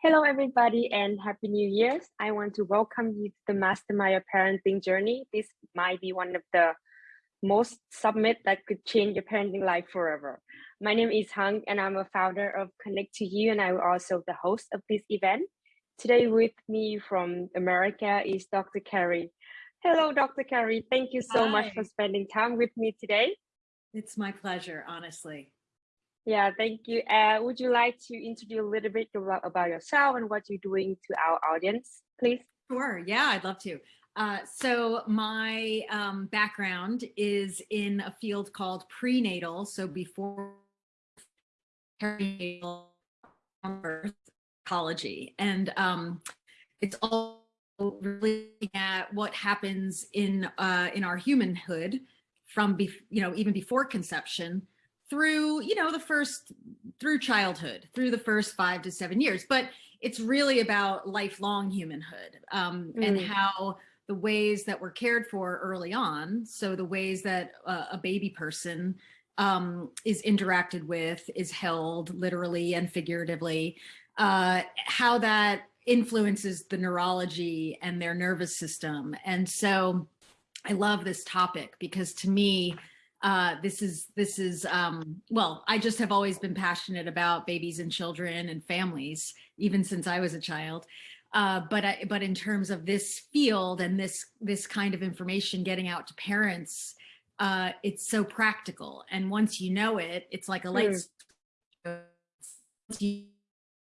Hello, everybody, and Happy New Year's. I want to welcome you to the Mastermind Parenting Journey. This might be one of the most submit that could change your parenting life forever. My name is Hung, and I'm a founder of Connect to You, and I'm also the host of this event. Today with me from America is Dr. Carrie. Hello, Dr. Carrie. Thank you so Hi. much for spending time with me today. It's my pleasure, honestly. Yeah, thank you. Uh, would you like to introduce a little bit about yourself and what you're doing to our audience, please? Sure. Yeah, I'd love to. Uh, so my um, background is in a field called prenatal. So before perinatal birth ecology, and um, it's all really at what happens in uh, in our humanhood from you know even before conception through, you know, the first, through childhood, through the first five to seven years. But it's really about lifelong humanhood um, mm. and how the ways that we're cared for early on. So the ways that uh, a baby person um, is interacted with, is held literally and figuratively, uh, how that influences the neurology and their nervous system. And so I love this topic because to me, uh, this is this is um, well, I just have always been passionate about babies and children and families, even since I was a child. Uh, but I, but in terms of this field and this this kind of information getting out to parents, uh, it's so practical. And once you know it, it's like a light. Mm.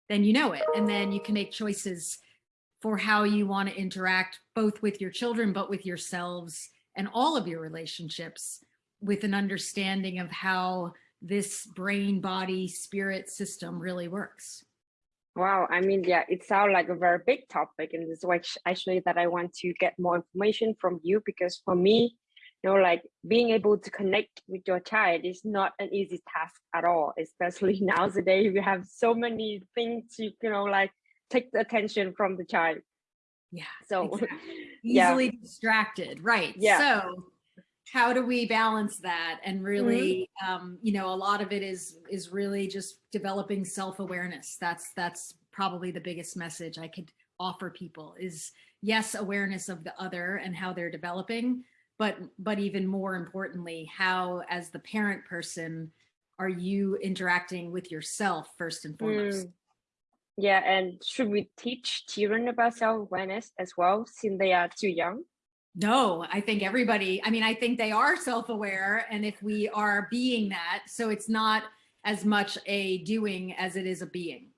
Then you know it, and then you can make choices for how you want to interact both with your children, but with yourselves and all of your relationships with an understanding of how this brain body spirit system really works wow i mean yeah it sounds like a very big topic and this is actually that i want to get more information from you because for me you know like being able to connect with your child is not an easy task at all especially now nowadays we have so many things to you know like take the attention from the child yeah so exactly. easily yeah. distracted right yeah so how do we balance that and really mm -hmm. um, you know a lot of it is is really just developing self-awareness that's that's probably the biggest message i could offer people is yes awareness of the other and how they're developing but but even more importantly how as the parent person are you interacting with yourself first and foremost mm. yeah and should we teach children about self-awareness as well since they are too young no, I think everybody, I mean, I think they are self-aware and if we are being that, so it's not as much a doing as it is a being.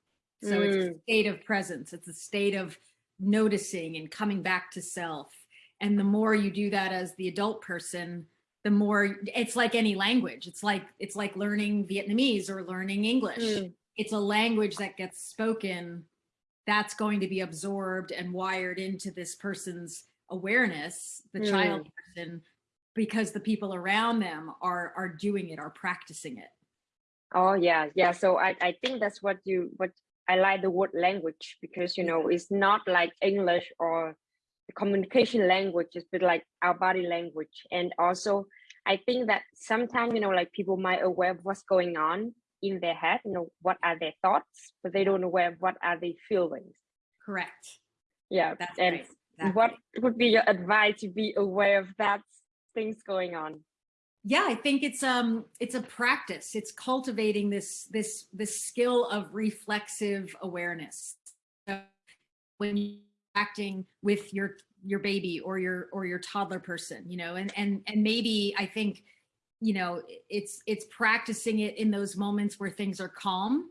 So mm. it's a mm. state of presence. It's a state of noticing and coming back to self. And the more you do that as the adult person, the more it's like any language. It's like, it's like learning Vietnamese or learning English. Mm. It's a language that gets spoken that's going to be absorbed and wired into this person's awareness, the mm. child person, because the people around them are are doing it, are practicing it. Oh yeah, yeah. So I, I think that's what you what I like the word language because you know it's not like English or communication language, it's bit like our body language. And also I think that sometimes, you know, like people might aware of what's going on in their head, you know, what are their thoughts, but they don't aware of what are their feelings. Correct. Yeah. That's and right. Exactly. What would be your advice to be aware of that things going on? Yeah, I think it's um it's a practice. It's cultivating this this this skill of reflexive awareness. So when you're acting with your your baby or your or your toddler person, you know, and and and maybe I think you know it's it's practicing it in those moments where things are calm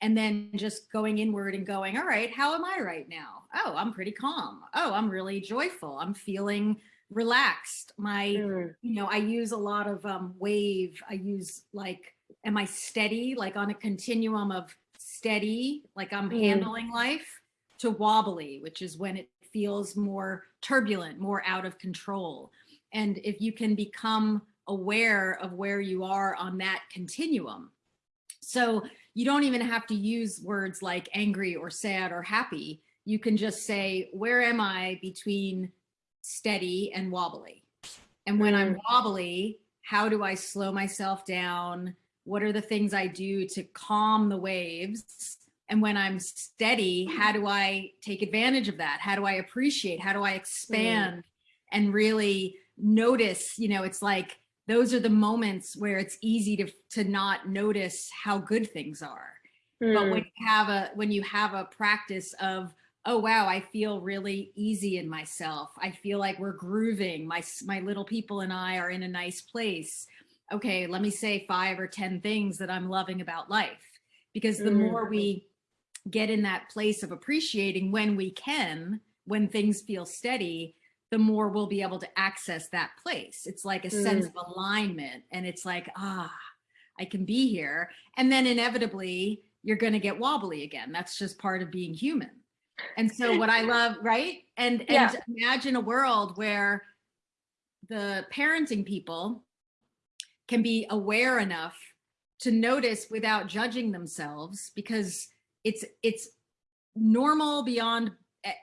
and then just going inward and going, all right, how am I right now? Oh, I'm pretty calm. Oh, I'm really joyful. I'm feeling relaxed. My, mm. you know, I use a lot of um, wave. I use like, am I steady? Like on a continuum of steady, like I'm mm. handling life to wobbly, which is when it feels more turbulent, more out of control. And if you can become aware of where you are on that continuum. So you don't even have to use words like angry or sad or happy. You can just say, where am I between steady and wobbly? And when I'm mm. wobbly, how do I slow myself down? What are the things I do to calm the waves And when I'm steady, how do I take advantage of that? How do I appreciate? How do I expand mm. and really notice, you know, it's like, those are the moments where it's easy to, to not notice how good things are. Mm. But when you have a, when you have a practice of, oh, wow, I feel really easy in myself. I feel like we're grooving. My, my little people and I are in a nice place. Okay, let me say five or 10 things that I'm loving about life. Because the mm. more we get in that place of appreciating when we can, when things feel steady, the more we'll be able to access that place. It's like a mm. sense of alignment and it's like, ah, I can be here. And then inevitably you're going to get wobbly again. That's just part of being human. And so what I love, right? And, yeah. and imagine a world where the parenting people can be aware enough to notice without judging themselves because it's it's normal beyond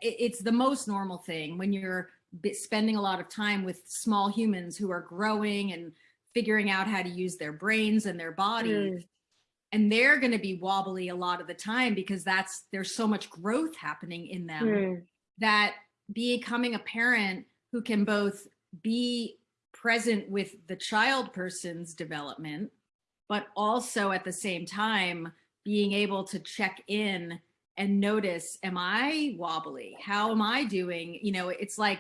it's the most normal thing when you're spending a lot of time with small humans who are growing and figuring out how to use their brains and their bodies mm. and they're going to be wobbly a lot of the time because that's there's so much growth happening in them mm. that becoming a parent who can both be present with the child person's development but also at the same time being able to check in and notice, am I wobbly? How am I doing? You know, it's like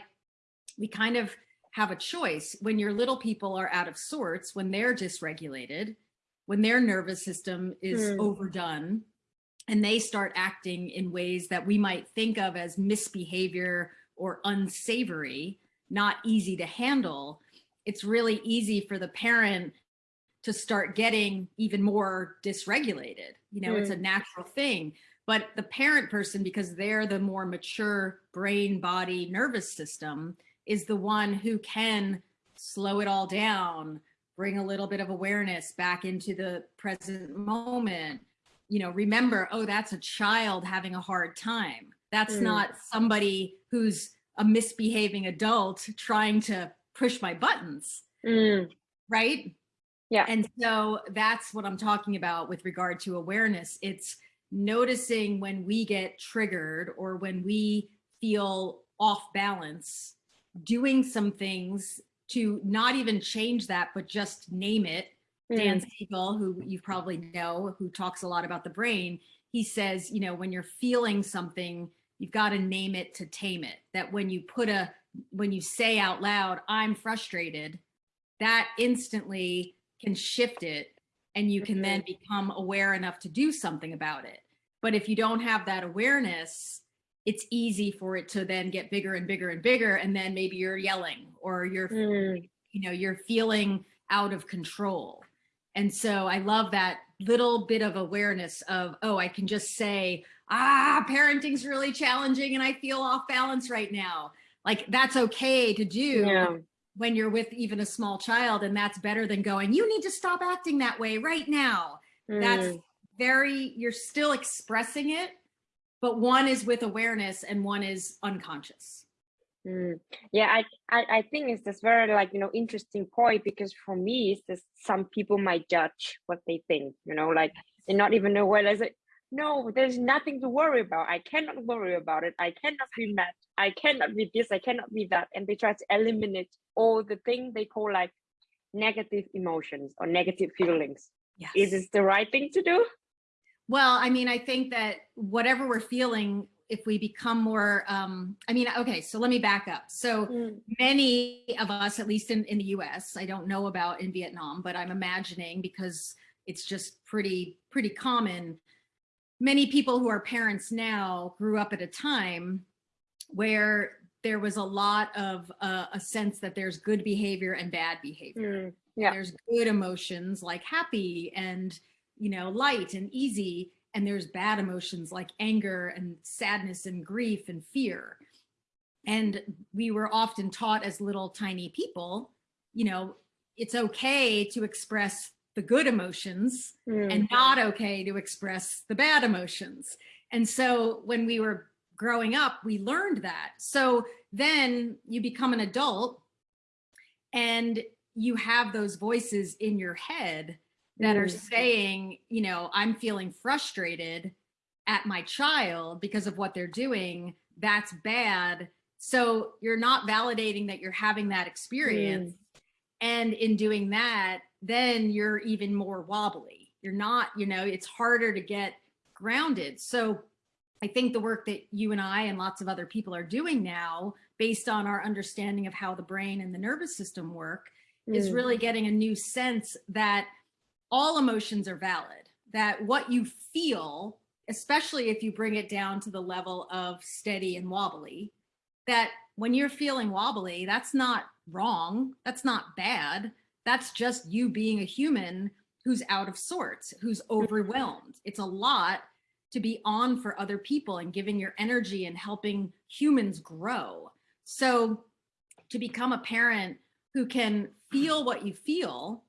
we kind of have a choice when your little people are out of sorts, when they're dysregulated, when their nervous system is mm. overdone, and they start acting in ways that we might think of as misbehavior or unsavory, not easy to handle, it's really easy for the parent to start getting even more dysregulated. You know, mm. it's a mm. natural thing. But the parent person, because they're the more mature brain, body, nervous system, is the one who can slow it all down, bring a little bit of awareness back into the present moment. You know, remember, oh, that's a child having a hard time. That's mm. not somebody who's a misbehaving adult trying to push my buttons. Mm. Right? Yeah. And so that's what I'm talking about with regard to awareness. It's noticing when we get triggered or when we feel off balance, doing some things to not even change that, but just name it. Mm. Dan Siegel, who you probably know, who talks a lot about the brain, he says, you know, when you're feeling something, you've got to name it to tame it. That when you put a, when you say out loud, I'm frustrated, that instantly can shift it and you can then mm-hmm. become aware enough to do something about it. But if you don't have that awareness, it's easy for it to then get bigger and bigger and bigger. And then maybe you're yelling or you're, mm. you know, you're feeling out of control. And so I love that little bit of awareness of, oh, I can just say, ah, parenting's really challenging and I feel off balance right now. Like that's okay to do. Yeah when you're with even a small child and that's better than going you need to stop acting that way right now mm. that's very you're still expressing it but one is with awareness and one is unconscious. Mm. yeah I, I i think it's this very like you know interesting point because for me it's just some people might judge what they think you know like they not even know where is it no there's nothing to worry about. I cannot worry about it. I cannot be mad. I cannot be this. I cannot be that. And they try to eliminate all the thing they call like negative emotions or negative feelings. Yes. is this the right thing to do well i mean i think that whatever we're feeling if we become more um i mean okay so let me back up so mm. many of us at least in, in the us i don't know about in vietnam but i'm imagining because it's just pretty pretty common many people who are parents now grew up at a time where there was a lot of uh, a sense that there's good behavior and bad behavior. Mm, yeah. There's good emotions like happy and, you know, light and easy. And there's bad emotions like anger and sadness and grief and fear. And we were often taught as little tiny people, you know, it's okay to express the good emotions mm. and not okay to express the bad emotions. And so when we were growing up, we learned that. So then you become an adult and you have those voices in your head that mm. are saying, you know, I'm feeling frustrated at my child because of what they're doing, that's bad. So you're not validating that you're having that experience. Mm. And in doing that, then you're even more wobbly. You're not, you know, it's harder to get grounded. So I think the work that you and I and lots of other people are doing now, based on our understanding of how the brain and the nervous system work, mm. is really getting a new sense that all emotions are valid, that what you feel, especially if you bring it down to the level of steady and wobbly, that when you're feeling wobbly, that's not wrong. That's not bad. That's just you being a human who's out of sorts, who's overwhelmed. It's a lot to be on for other people and giving your energy and helping humans grow. So to become a parent who can feel what you feel,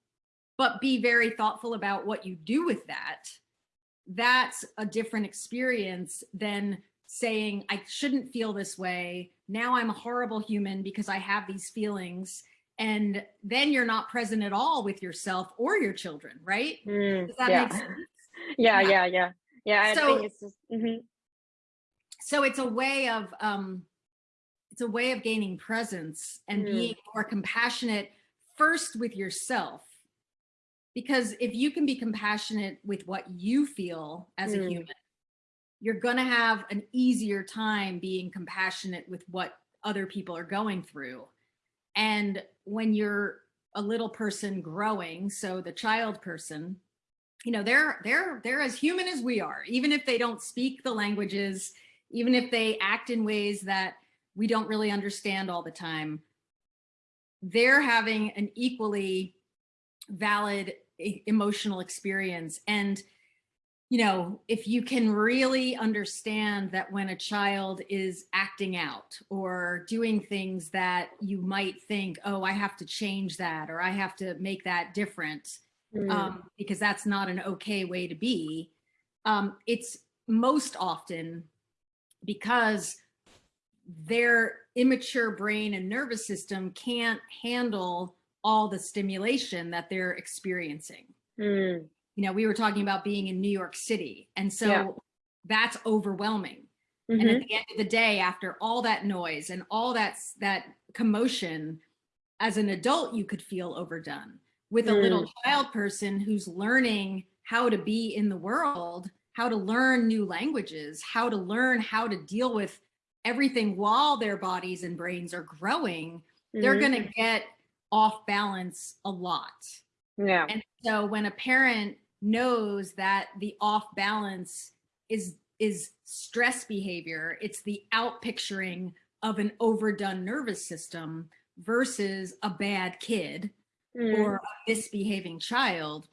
but be very thoughtful about what you do with that, that's a different experience than saying, I shouldn't feel this way. Now I'm a horrible human because I have these feelings. And then you're not present at all with yourself or your children, right? Mm, Does that yeah. make sense? Yeah, yeah, yeah, yeah. Yeah, I so, think it's just, mm -hmm. so it's a way of, um, it's a way of gaining presence and mm. being more compassionate first with yourself because if you can be compassionate with what you feel as mm. a human, you're going to have an easier time being compassionate with what other people are going through. And when you're a little person growing, so the child person, you know, they're they're they're as human as we are, even if they don't speak the languages, even if they act in ways that we don't really understand all the time. They're having an equally valid emotional experience. And, you know, if you can really understand that when a child is acting out or doing things that you might think, oh, I have to change that or I have to make that different mm. um, because that's not an okay way to be. Um, it's most often because their immature brain and nervous system can't handle all the stimulation that they're experiencing. Mm. You know, we were talking about being in New York City. And so yeah. that's overwhelming. Mm -hmm. And at mm-hmm. the end of the day, after all that noise and all that, that commotion, as an adult, you could feel overdone. With a mm. little child person who's learning how to be in the world, how to learn new languages, how to learn how to deal with everything while their bodies and brains are growing, mm -hmm. they're mm-hmm. going to get off balance a lot. Yeah. And so when a parent knows that the off balance is is stress behavior, it's the out picturing of an overdone nervous system versus a bad kid mm. or a misbehaving child,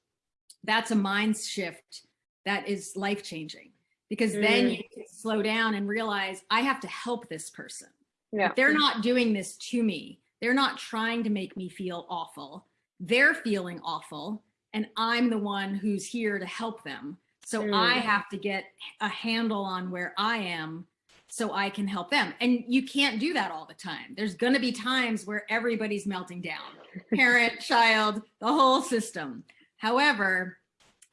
that's a mind shift that is life changing because mm. then you can slow down and realize I have to help this person. Yeah. They're not doing this to me. They're not trying to make me feel awful. They're feeling awful and I'm the one who's here to help them. So mm. I have to get a handle on where I am so I can help them. And you can't do that all the time. There's gonna be times where everybody's melting down, parent, child, the whole system. However,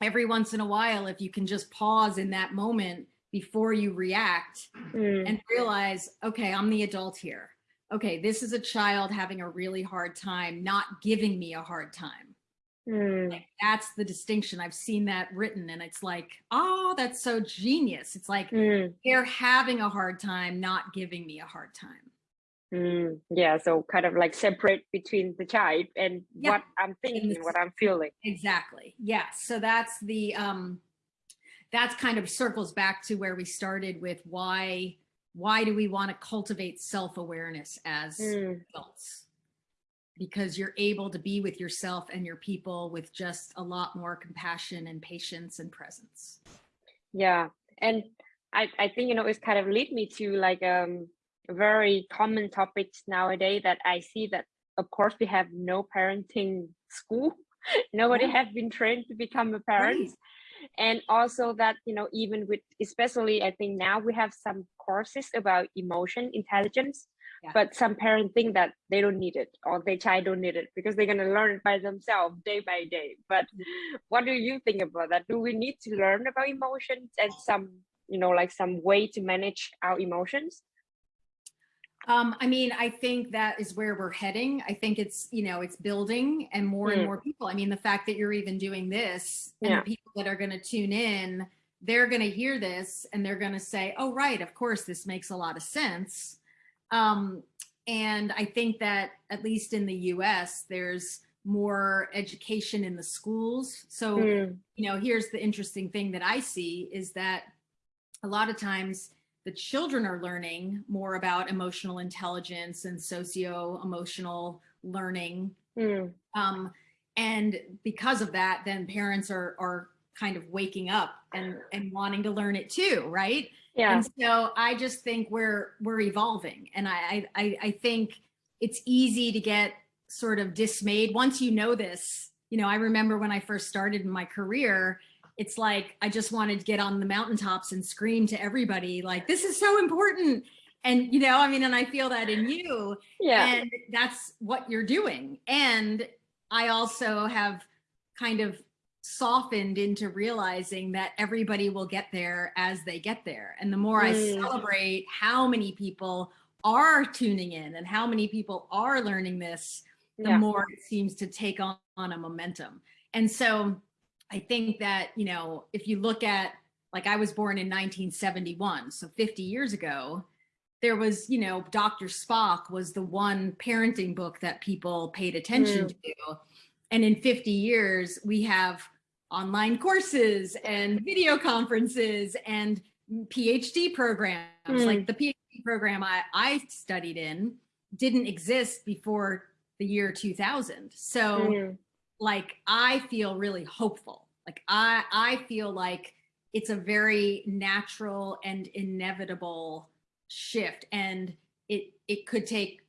every once in a while, if you can just pause in that moment before you react mm. and realize, okay, I'm the adult here okay, this is a child having a really hard time, not giving me a hard time. Mm. Like, that's the distinction. I've seen that written and it's like, oh, that's so genius. It's like mm. they're having a hard time, not giving me a hard time. Mm. Yeah, so kind of like separate between the child and yeah. what I'm thinking, what I'm feeling. Exactly. Yes. So that's the um that's kind of circles back to where we started with why why do we want to cultivate self-awareness as mm. adults? Because you're able to be with yourself and your people with just a lot more compassion and patience and presence. Yeah. And I, I think, you know, it's kind of lead me to like um very common topics nowadays that I see that of course we have no parenting school. Nobody yeah. has been trained to become a parent. Right and also that you know even with especially i think now we have some courses about emotion intelligence yeah. but some parents think that they don't need it or their child don't need it because they're going to learn it by themselves day by day but mm-hmm. what do you think about that do we need to learn about emotions and some you know like some way to manage our emotions um, I mean, I think that is where we're heading. I think it's, you know, it's building and more mm. and more people. I mean, the fact that you're even doing this and yeah. people that are going to tune in, they're going to hear this and they're going to say, oh, right, of course, this makes a lot of sense. Um, and I think that at least in the US, there's more education in the schools. So, mm. you know, here's the interesting thing that I see is that a lot of times the children are learning more about emotional intelligence and socio-emotional learning. Mm. Um, and because of that, then parents are, are kind of waking up and, and wanting to learn it too, right? Yeah. And so I just think we're, we're evolving. And I, I, I think it's easy to get sort of dismayed once you know this. You know, I remember when I first started in my career, it's like I just wanted to get on the mountaintops and scream to everybody like this is so important. And you know I mean and I feel that in you. Yeah. And that's what you're doing. And I also have kind of softened into realizing that everybody will get there as they get there. And the more mm. I celebrate how many people are tuning in and how many people are learning this the yeah. more it seems to take on, on a momentum. And so I think that, you know, if you look at, like I was born in 1971, so 50 years ago, there was, you know, Dr. Spock was the one parenting book that people paid attention mm. to. And in 50 years, we have online courses and video conferences and PhD programs. Mm. Like the PhD program I, I studied in didn't exist before the year 2000. So mm like I feel really hopeful. Like I, I feel like it's a very natural and inevitable shift and it, it could take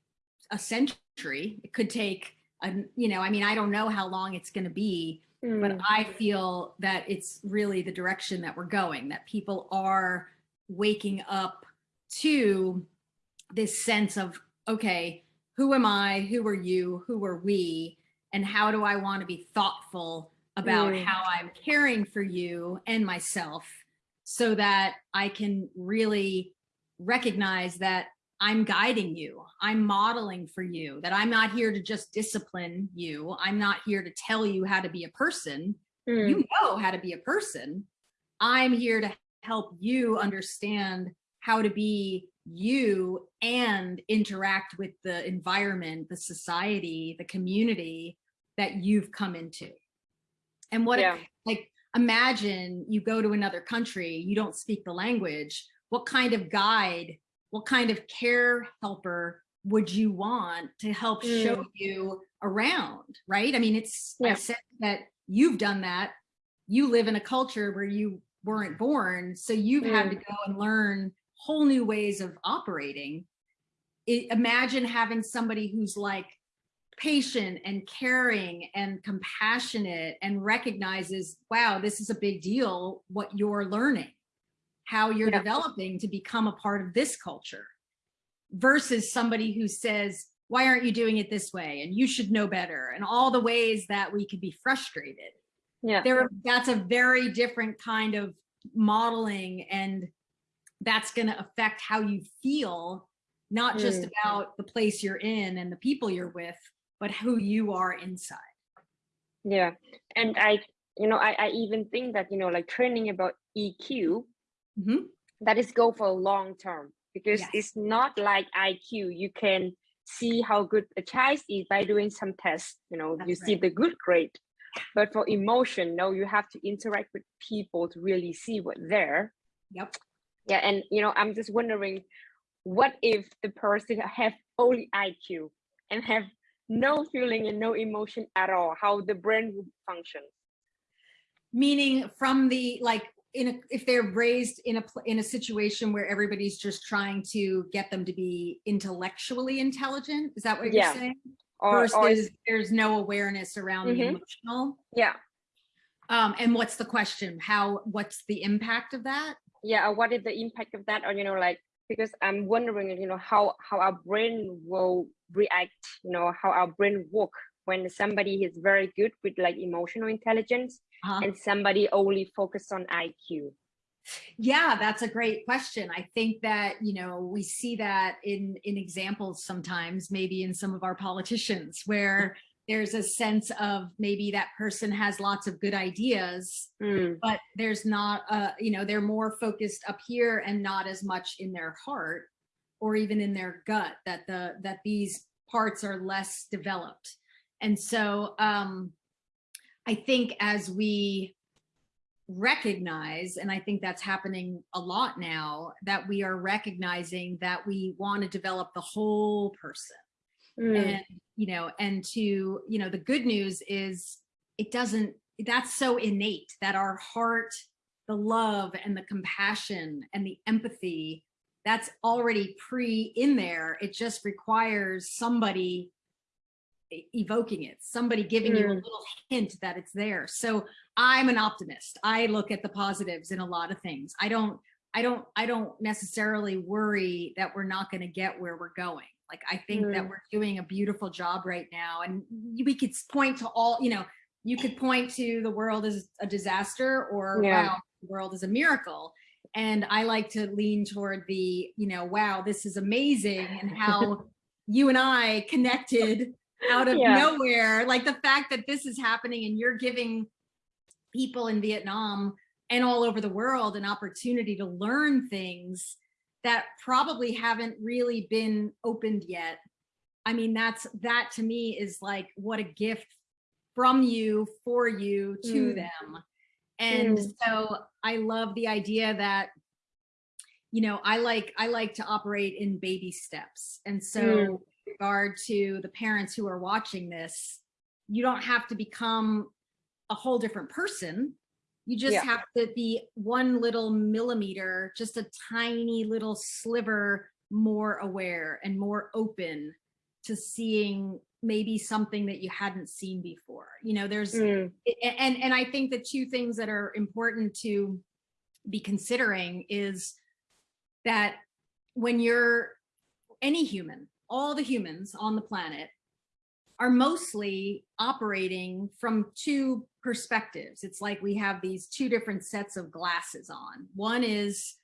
a century. It could take, a, you know, I mean, I don't know how long it's going to be, mm. but I feel that it's really the direction that we're going, that people are waking up to this sense of, okay, who am I? Who are you? Who are we? And how do I want to be thoughtful about mm. how I'm caring for you and myself so that I can really recognize that I'm guiding you, I'm modeling for you, that I'm not here to just discipline you. I'm not here to tell you how to be a person. Mm. You know how to be a person. I'm here to help you understand how to be you and interact with the environment, the society, the community that you've come into. And what, yeah. like, imagine you go to another country, you don't speak the language. What kind of guide, what kind of care helper would you want to help mm. show you around, right? I mean, it's, yeah. I said that you've done that. You live in a culture where you weren't born. So you've mm. had to mm. go and learn whole new ways of operating. It, imagine having somebody who's like, patient and caring and compassionate and recognizes, wow, this is a big deal, what you're learning, how you're yeah. developing to become a part of this culture versus somebody who says, why aren't you doing it this way? And you should know better and all the ways that we could be frustrated. Yeah, there, that's a very different kind of modeling and that's going to affect how you feel not just mm. about the place you're in and the people you're with, but who you are inside. Yeah. And I, you know, I, I even think that, you know, like training about EQ, mm -hmm. that is go for a long term because yes. it's not like IQ. You can see how good a child is by doing some tests, you know, That's you right. see the good grade. But for emotion, no, you have to interact with people to really see what there. Yep. Yeah. And, you know, I'm just wondering, what if the person have only IQ and have no feeling and no emotion at all, how the brain would function. Meaning from the, like, in a, if they're raised in a in a situation where everybody's just trying to get them to be intellectually intelligent, is that what you're saying? Or, Versus or, there's no awareness around mm -hmm. the mm-hmm. emotional. Yeah. Um, and what's the question? How? What's the impact of that? Yeah. What is the impact of that? Or you know, like because I'm wondering, you know, how how our brain will react, you know, how our brain work when somebody is very good with like emotional intelligence uh -huh. and somebody only focus on IQ. Yeah, that's a great question. I think that, you know, we see that in, in examples sometimes, maybe in some of our politicians where there's a sense of maybe that person has lots of good ideas, Mm, but there's not, uh, you know, they're more focused up here and not as much in their heart or even in their gut that the, that these parts are less developed. And so um, I think as we recognize, and I think that's happening a lot now, that we are recognizing that we want to develop the whole person mm, and you know and to you know the good news is it doesn't that's so innate that our heart the love and the compassion and the empathy that's already pre in there. It just requires somebody evoking it somebody giving you a Mm. little hint that it's there. So i'm an optimist. I look at the positives in a lot of things. I don't i don't i don't necessarily worry that we're not going to get where we're going like i think that Mm. we're doing a beautiful job right now and we could point to all you know you could point to the world as a disaster or Yeah. wow the world is a miracle and i like to lean toward the you know wow this is amazing and how you and i connected out of Yeah. nowhere like the fact that this is happening and you're giving people in vietnam and all over the world an opportunity to learn things that probably haven't really been opened yet i mean that's that to me is like what a gift from you for you to Mm. them and Mm. so i love the idea that you know i like i like to operate in baby steps and so Mm. regard to the parents who are watching this you don't have to become a whole different person you just Yeah. have to be one little millimeter just a tiny little sliver more aware and more open to seeing maybe something that you hadn't seen before you know there's mm, and and I think the two things that are important to be considering is that when you're any human, all the humans on the planet are mostly operating from two perspectives. It's like we have these two different sets of glasses on. One is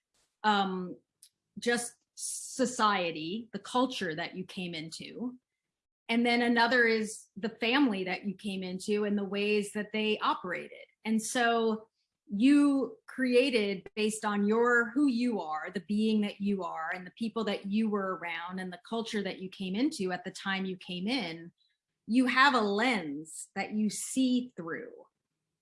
um, just society, the culture that you came into. And then another is the family that you came into and the ways that they operated. And so you created based on your who you are, the being that you are, and the people that you were around and the culture that you came into at the time you came in, you have a lens that you see through.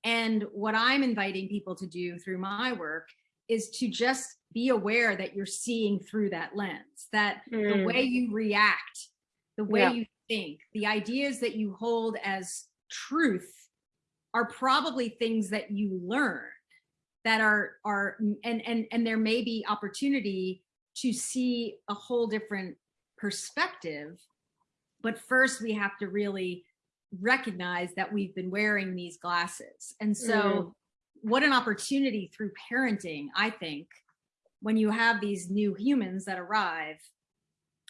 And what I'm inviting people to do through my work is to just be aware that you're seeing through that lens, that the Mm. way you react, the way Yeah. you think, the ideas that you hold as truth are probably things that you learn that are are and and and there may be opportunity to see a whole different perspective but first we have to really recognize that we've been wearing these glasses and so Mm. what an opportunity through parenting i think when you have these new humans that arrive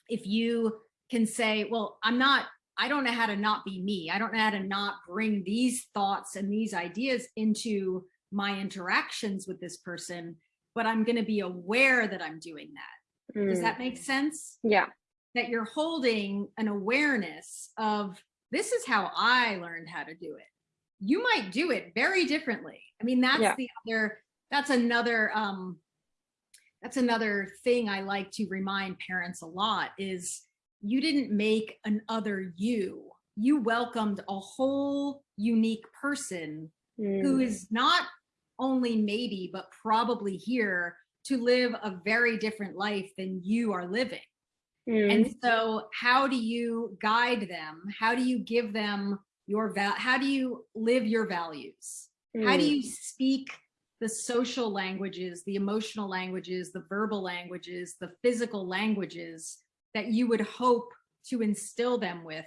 if you can say well i'm not i don't know how to not be me i don't know how to not bring these thoughts and these ideas into my interactions with this person but i'm going to be aware that i'm doing that does mm. that make sense Yeah. that you're holding an awareness of this is how I learned how to do it. You might do it very differently. I mean, that's Yeah. the other, that's another, um, that's another thing I like to remind parents a lot is you didn't make an other you. You welcomed a whole unique person who Mm. is not only maybe, but probably here to live a very different life than you are living. Mm. And so how do you guide them? How do you give them your val how do you live your values? How do Mm. you speak the social languages, the emotional languages, the verbal languages, the physical languages that you would hope to instill them with,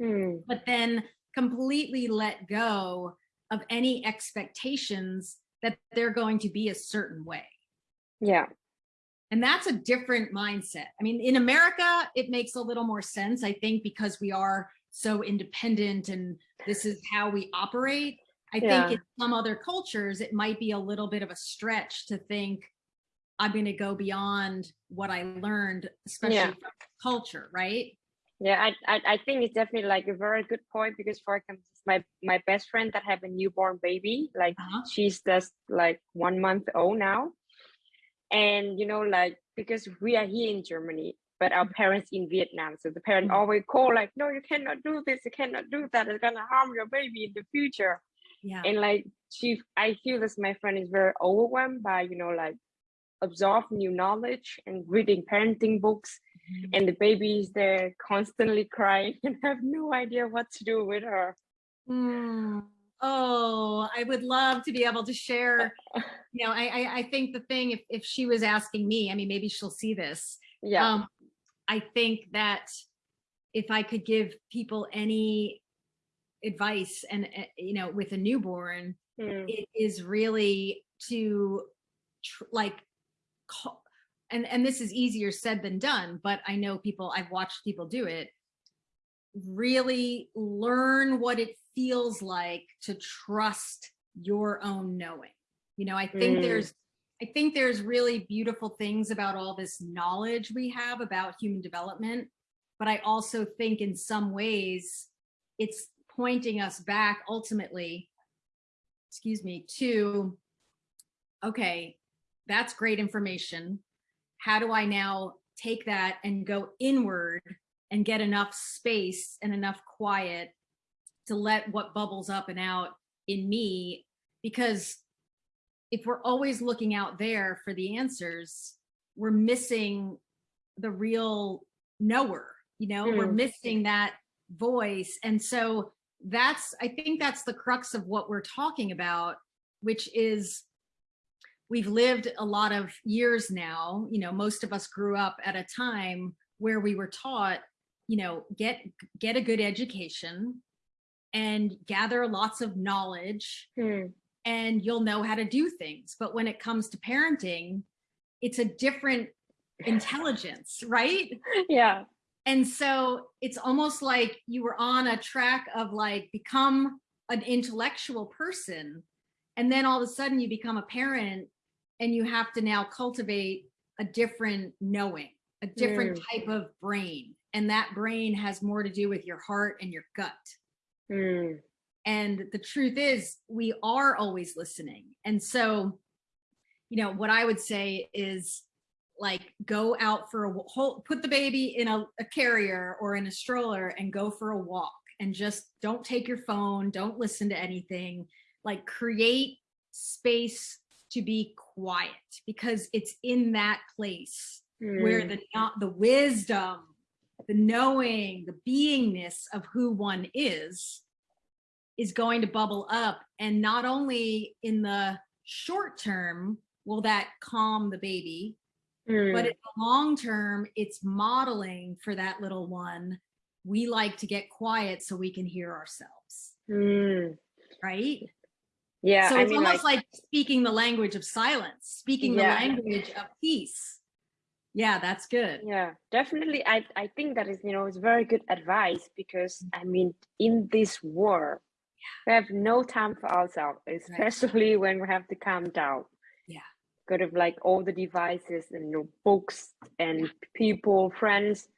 Mm. but then completely let go of any expectations that they're going to be a certain way? Yeah. And that's a different mindset. I mean, in America, it makes a little more sense, I think, because we are so independent and this is how we operate. I Yeah. think in some other cultures, it might be a little bit of a stretch to think I'm going to go beyond what I learned, especially Yeah. from culture, right? Yeah, I, I I think it's definitely like a very good point because for example, my my best friend that have a newborn baby, like Uh-huh. she's just like one month old now, and you know like because we are here in Germany, but our parents in Vietnam, so the parent Mhm. always call like, no, you cannot do this, you cannot do that, it's gonna harm your baby in the future, Yeah. and like she, I feel this my friend is very overwhelmed by you know like absorb new knowledge and reading parenting books Mhm. and the baby is there constantly crying and have no idea what to do with her. Mm. Oh, I would love to be able to share. You know, I, I I think the thing if if she was asking me, I mean, maybe she'll see this. Yeah. Um, I think that if I could give people any advice, and uh, you know, with a newborn, Mm, it is really to like call, and and this is easier said than done but i know people i've watched people do it really learn what it feels like to trust your own knowing you know i think Mm. there's i think there's really beautiful things about all this knowledge we have about human development but i also think in some ways it's pointing us back ultimately excuse me to okay that's great information how do i now take that and go inward and get enough space and enough quiet to let what bubbles up and out in me because if we're always looking out there for the answers we're missing the real knower you know? We're Mm. missing that voice. And so that's i think that's the crux of what we're talking about which is we've lived a lot of years now. You know most of us grew up at a time where we were taught you know get get a good education and gather lots of knowledge mm, and you'll know how to do things. But when it comes to parenting it's a different intelligence right? Yeah. and so it's almost like you were on a track of like become an intellectual person and then all of a sudden you become a parent and you have to now cultivate a different knowing a different type of brain. And that brain has more to do with your heart and your gut Mm, and the truth is we are always listening. And so you know what i would say is like go out for a whole put the baby in a, a carrier or in a stroller and go for a walk. And just don't take your phone don't listen to anything. Like create space to be quiet because it's in that place where mm, the not the wisdom the knowing the beingness of who one is is going to bubble up. And not only in the short term will that calm the baby mm, but in the long term it's modeling for that little one we like to get quiet so we can hear ourselves. Mm. right? Yeah. so I it's mean, almost like, like, speaking the language of silence speaking the language of peace yeah that's good yeah, definitely. I I think that is you know it's very good advice because I mean in this world we have no time for ourselves, especially when we have to calm down. Yeah. Kind of like all the devices and you know, books and people, friends,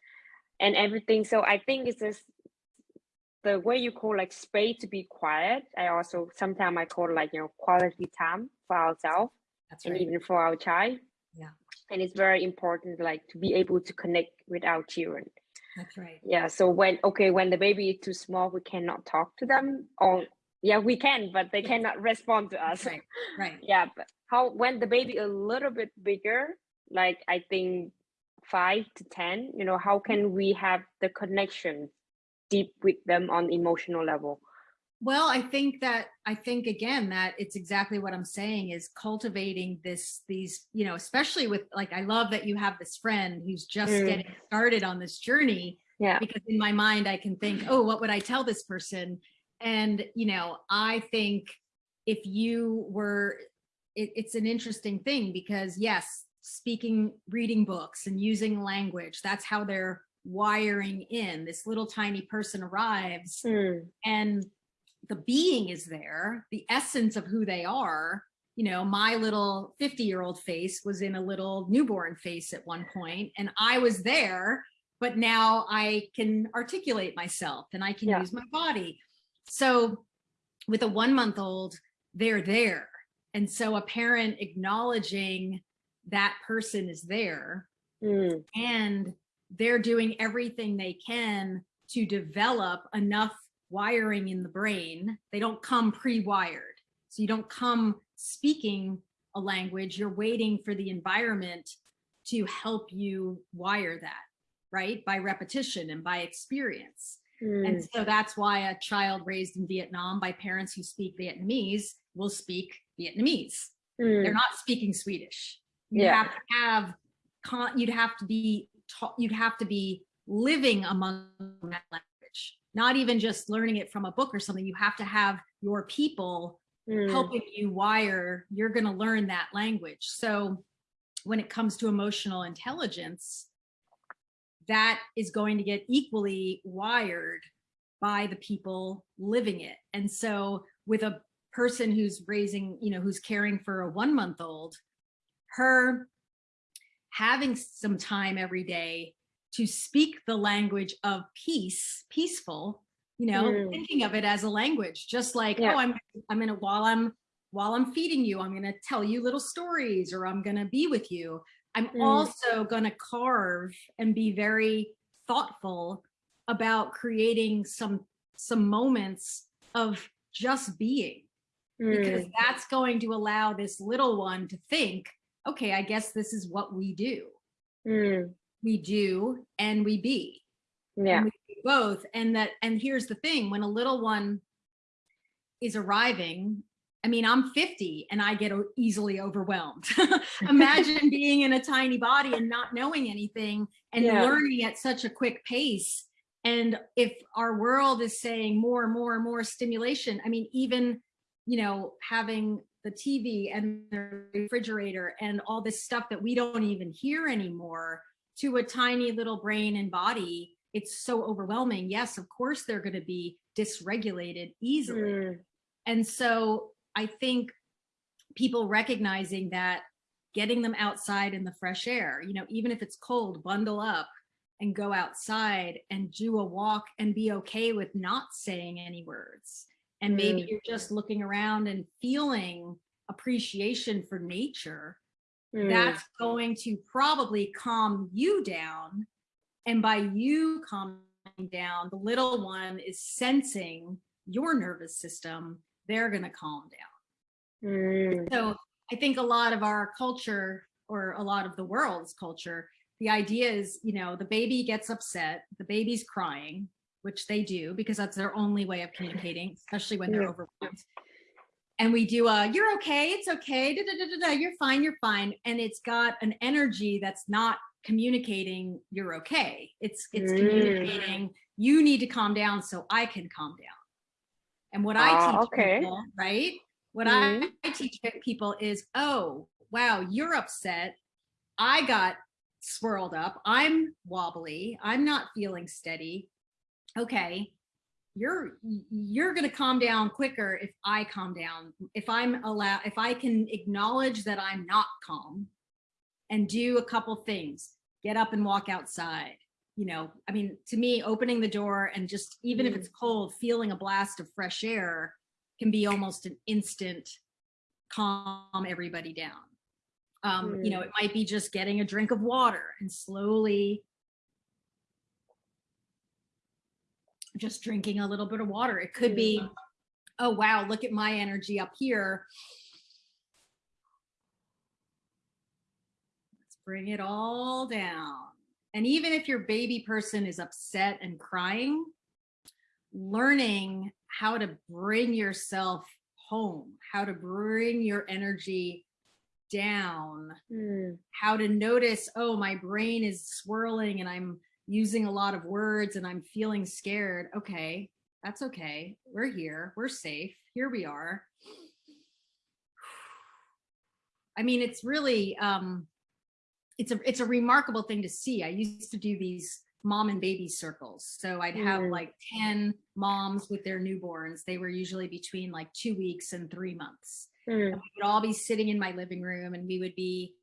and everything. So I think it's just the way you call like space to be quiet. I also sometimes I call like you know quality time for ourselves that's and even for our child. Yeah. And it's very important like to be able to connect with our children. that's right Yeah. So when okay, when the baby is too small, we cannot talk to them. Or yeah, we can, but they cannot respond to us. right right Yeah. But how when the baby a little bit bigger, like I think five to ten, you know, how can we have the connection deep with them on emotional level? Well, I think that I think again that it's exactly what I'm saying is cultivating this these you know especially with like I love that you have this friend who's just Mm. getting started on this journey Yeah. because in my mind I can think oh what would I tell this person and you know I think if you were it, it's an interesting thing because yes speaking reading books and using language that's how they're wiring in this little tiny person arrives Mm, and the being is there, the essence of who they are. You know, my little 50 year old face was in a little newborn face at one point and I was there, but now I can articulate myself and I can Yeah. use my body. So with a one month old, they're there. And so a parent acknowledging that person is there Mm, and they're doing everything they can to develop enough wiring in the brain. They don't come pre-wired. So you don't come speaking a language, you're waiting for the environment to help you wire that, right? By repetition and by experience. mm, And so that's why a child raised in Vietnam by parents who speak Vietnamese will speak Vietnamese mm, they're not speaking Swedish. You Yeah. have to have, con- you'd have to be, ta- you'd have to be living among that language, not even just learning it from a book or something. You have to have your people mm, helping you wire, you're going to learn that language. So when it comes to emotional intelligence, that is going to get equally wired by the people living it. And so with a person who's raising, you know, who's caring for a one month old, her having some time every day to speak the language of peace, peaceful, you know, Mm. thinking of it as a language, just like, Yeah. oh, I'm, I'm gonna, while I'm, while I'm feeding you, I'm gonna tell you little stories or I'm gonna be with you. I'm Mm. also gonna carve and be very thoughtful about creating some, some moments of just being because mm, that's going to allow this little one to think, okay, I guess this is what we do. We do and we be. yeah. And we do both. And that, and here's the thing, when a little one is arriving, I mean, I'm 50 and I get easily overwhelmed. Imagine being in a tiny body and not knowing anything and Yeah. learning at such a quick pace. And if our world is saying more and more and more stimulation, I mean, even, you know, having the TV and the refrigerator and all this stuff that we don't even hear anymore to a tiny little brain and body, it's so overwhelming. Yes, of course, they're going to be dysregulated easily. Mm, And so I think people recognizing that getting them outside in the fresh air, you know, even if it's cold, bundle up and go outside and do a walk and be okay with not saying any words. And maybe Mm. you're just looking around and feeling appreciation for nature. Mm, That's going to probably calm you down. And by you calming down, the little one is sensing your nervous system, they're going to calm down. mm, So I think a lot of our culture or a lot of the world's culture, the idea is, you know, the baby gets upset, the baby's crying, which they do because that's their only way of communicating, especially when they're Yeah. overwhelmed. And we do a, you're okay, it's okay, da, da, da, da, da, you're fine, you're fine. And it's got an energy that's not communicating you're okay. It's it's Mm. communicating you need to calm down so I can calm down. And what I Ah, teach okay. people, right? What Mhm. I teach people is, oh, wow, you're upset. I got swirled up. I'm wobbly. I'm not feeling steady. Okay. You're you're going to calm down quicker if I calm down. If I'm allowed if I can acknowledge that I'm not calm and do a couple things. Get up and walk outside. You know, I mean, to me, opening the door and just even if Mm. it's cold, feeling a blast of fresh air can be almost an instant calm everybody down. Um, You know, it might be just getting a drink of water and slowly just drinking a little bit of water. It could be, oh, wow, look at my energy up here. Let's bring it all down. And even if your baby person is upset and crying, learning how to bring yourself home, how to bring your energy down, mm, how to notice, oh, my brain is swirling and I'm using a lot of words and I'm feeling scared. Okay, that's okay. We're here. We're safe. Here we are. I mean, it's really, um, it's a, it's a remarkable thing to see. I used to do these mom and baby circles. So I'd have Mm. like 10 moms with their newborns. They were usually between like two weeks and three months. Mm. We would all be sitting in my living room and we would be,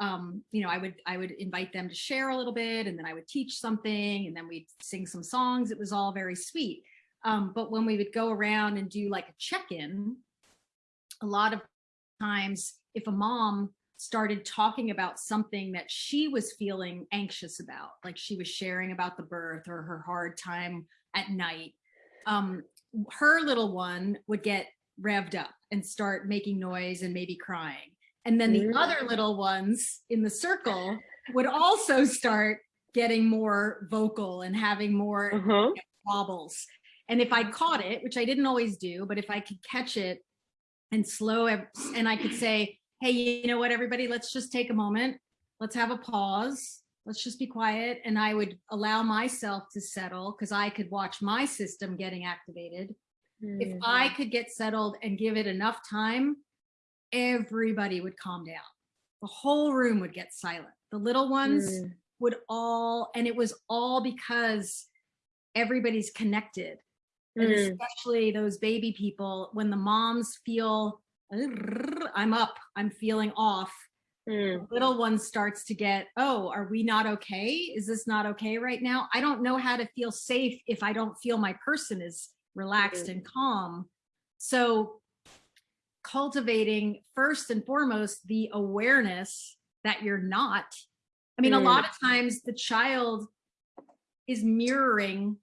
um, you know, I would, I would invite them to share a little bit and then I would teach something and then we'd sing some songs. It was all very sweet. Um, but when we would go around and do like a check-in, a lot of times if a mom started talking about something that she was feeling anxious about, like she was sharing about the birth or her hard time at night, um, her little one would get revved up and start making noise and maybe crying. And then the Mm. other little ones in the circle would also start getting more vocal and having more Uh-huh. wobbles. And if I caught it, which I didn't always do, but if I could catch it and slow and I could say, hey, you know what, everybody, let's just take a moment. Let's have a pause. Let's just be quiet. And I would allow myself to settle because I could watch my system getting activated. If Mm. I could get settled and give it enough time, everybody would calm down. The whole room would get silent. The little ones Mm. would all, and it was all because everybody's connected. And Mm. especially those baby people, when the moms feel, I'm up, I'm feeling off, Mm. little one starts to get, oh, are we not okay? Is this not okay right now? I don't know how to feel safe if I don't feel my person is relaxed Mm. and calm. So cultivating first and foremost the awareness that you're not. I mean, a Mm. lot of times the child is mirroring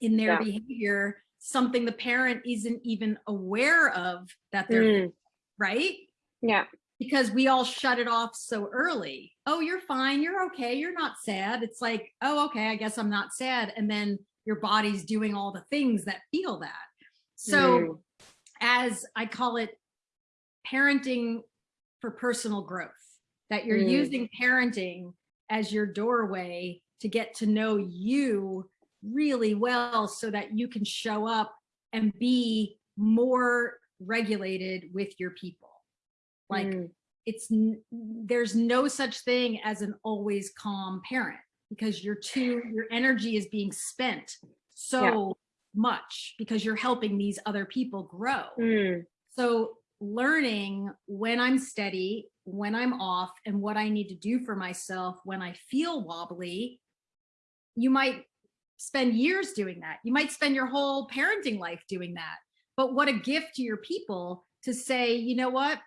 in their Yeah. behavior something the parent isn't even aware of that they're Mm. right Yeah. because we all shut it off so early. Oh, you're fine. You're okay. You're not sad. It's like, oh, okay, I guess I'm not sad. And then your body's doing all the things that feel that. So Mm. as I call it parenting for personal growth, that you're Mm. using parenting as your doorway to get to know you really well so that you can show up and be more regulated with your people. Like Mm. it's there's no such thing as an always calm parent because you're too your energy is being spent so much because you're helping these other people grow. Mm. So learning when I'm steady, when I'm off, and what I need to do for myself when I feel wobbly, you might spend years doing that. You might spend your whole parenting life doing that. But what a gift to your people to say, you know what,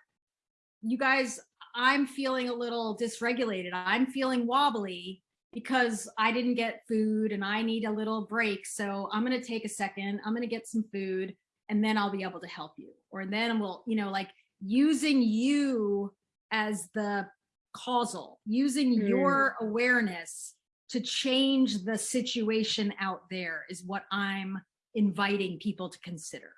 you guys, I'm feeling a little dysregulated. I'm feeling wobbly because I didn't get food and I need a little break. So I'm going to take a second. I'm going to get some food and then I'll be able to help you. Or then we'll, you know, like using you as the causal, using Mm. your awareness to change the situation out there is what I'm inviting people to consider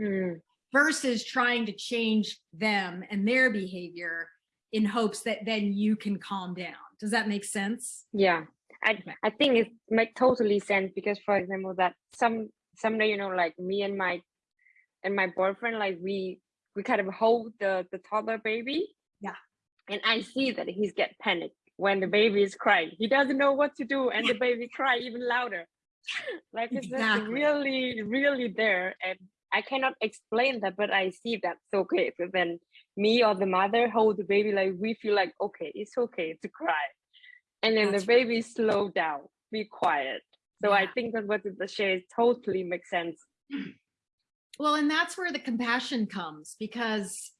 Mm. versus trying to change them and their behavior in hopes that then you can calm down. Does that make sense? Yeah. I. I think it makes totally sense because for example that some someday, you know, like me and my and my boyfriend, like we we kind of hold the the toddler baby. Yeah. And I see that he's get panicked when the baby is crying. He doesn't know what to do and the baby cry even louder. like it's just Exactly. really, really there. And I cannot explain that, but I see that that's okay. So then me or the mother hold the baby like we feel like okay, it's okay to cry. And then That's the right. baby slow down, be quiet. So I think that what the share totally makes sense. Well, and that's where the compassion comes because